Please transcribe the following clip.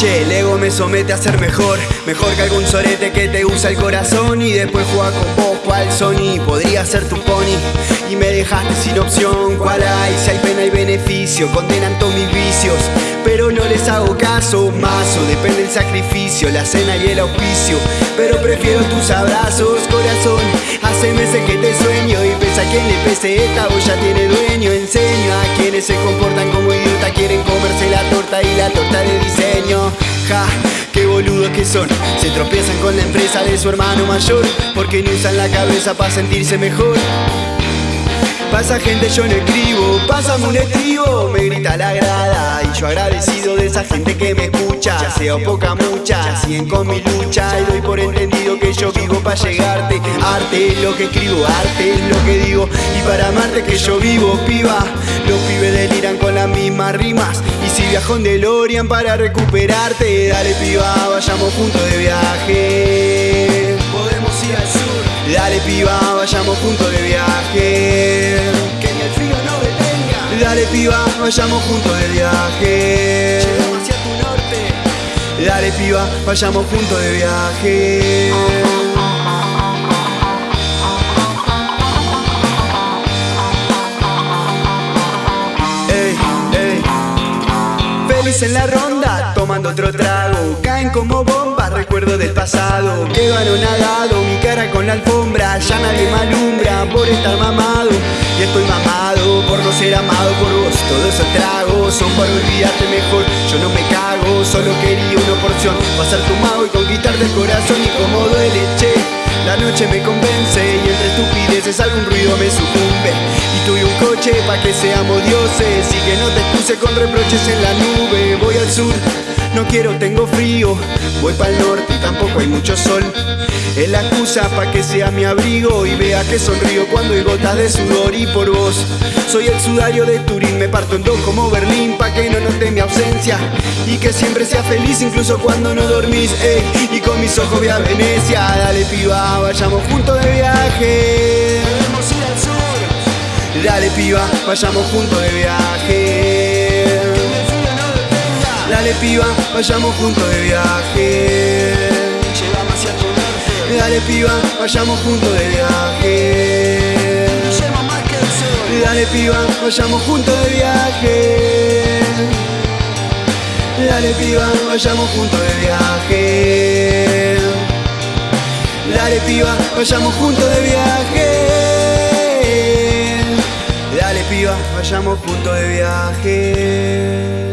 Che, el ego me somete a ser mejor Mejor que algún sorete que te usa el corazón Y después juega con vos cual Sony Podría ser tu pony Y me dejaste sin opción ¿Cuál hay? Si hay pena y beneficio Condenan vicios Pero no caso Mazo, depende el sacrificio La cena y el auspicio. Pero prefiero tus abrazos, corazón. Hace meses que te sueño Y pesa a quien le pese esta o ya tiene dueño. Enseño a quienes se comportan como idiota Quieren comerse la torta y la torta de diseño. Ja, qué boludos que son. Se tropiezan con la empresa de su hermano mayor Porque no usan la cabeza para sentirse mejor Pasa gente, yo no escribo, pásame un estribo, me grita la grada Y yo agradecido de esa gente que me escucha. Sea poca mucha, siguen con mi lucha. Y doy por entendido que yo vivo para llegarte. Arte es lo que escribo, arte es lo que digo. Y para amarte que yo vivo, piba. Los pibes deliran con las mismas rimas. Y si viajo en DeLorean para recuperarte Dale piba, vayamos juntos de viaje piba, vayamos juntos de viaje. Que ni el frío no detenga. Dale piba, vayamos juntos de viaje. Llegamos hacia tu norte. Dale piba, vayamos juntos de viaje. Ey, ey. Feliz en la ronda, tomando otro trago. Caen como bombas, recuerdo del pasado. Quedo anonadado, mi con la alfombra Ya nadie me alumbra por estar mamado. Y estoy mamado por no ser amado por vos Todos esos tragos son para olvidarte mejor Yo no me cago, solo quería una porción. Pasar tu mago y conquistarte el corazón Y como duele, che la noche me convence y entre estupideces algún ruido me sucumbe coche pa' que seamos dioses. Y que no te puse con reproches en la nube. Voy al sur, no quiero, tengo frío. Voy pa'l norte y tampoco hay mucho sol. Es la excusa pa' que sea mi abrigo. Y vea que sonrío cuando hay gotas de sudor. Y por vos, soy el sudario de Turín. Me parto en dos como Berlín pa' que no note mi ausencia. Y que siempre sea feliz incluso cuando no dormís ey, Y con mis ojos voy a Venecia. Dale piba, vayamos juntos de viaje Dale piba, vayamos juntos de viaje. Dale piba, vayamos juntos de viaje. Dale piba, vayamos juntos de viaje. Más Dale piba, vayamos juntos de viaje. Dale piba, vayamos juntos de viaje. Dale piba, vayamos juntos de viaje vayamos juntos de viaje